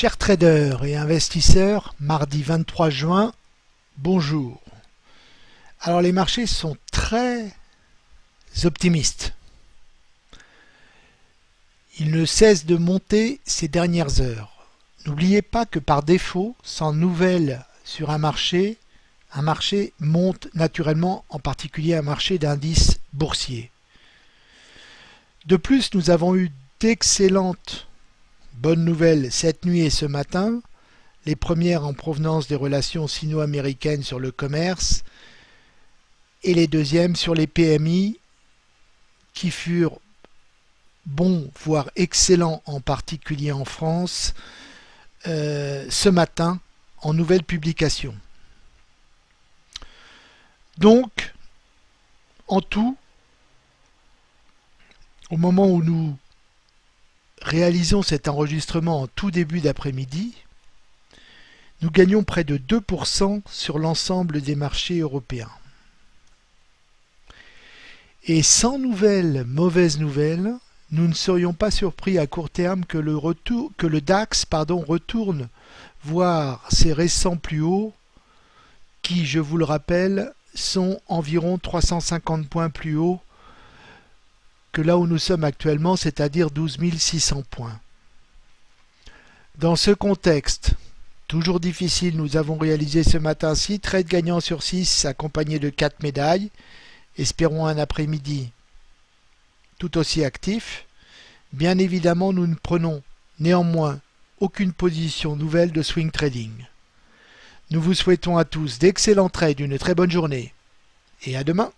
Chers traders et investisseurs, mardi 23 juin, bonjour. Alors les marchés sont très optimistes. Ils ne cessent de monter ces dernières heures. N'oubliez pas que par défaut, sans nouvelles sur un marché, un marché monte naturellement, en particulier un marché d'indices boursiers. De plus, nous avons eu d'excellentes Bonne nouvelle cette nuit et ce matin, les premières en provenance des relations sino-américaines sur le commerce et les deuxièmes sur les PMI qui furent bons, voire excellents en particulier en France, euh, ce matin en nouvelle publication. Donc, en tout, au moment où nous réalisons cet enregistrement en tout début d'après-midi, nous gagnons près de 2% sur l'ensemble des marchés européens. Et sans nouvelles mauvaises nouvelles, nous ne serions pas surpris à court terme que le, DAX retourne voir ses récents plus hauts qui, je vous le rappelle, sont environ 350 points plus hauts que là où nous sommes actuellement, c'est-à-dire 12 600 points. Dans ce contexte, toujours difficile, nous avons réalisé ce matin 6 trades gagnants sur 6 accompagnés de 4 médailles. Espérons un après-midi tout aussi actif. Bien évidemment, nous ne prenons néanmoins aucune position nouvelle de swing trading. Nous vous souhaitons à tous d'excellents trades, une très bonne journée et à demain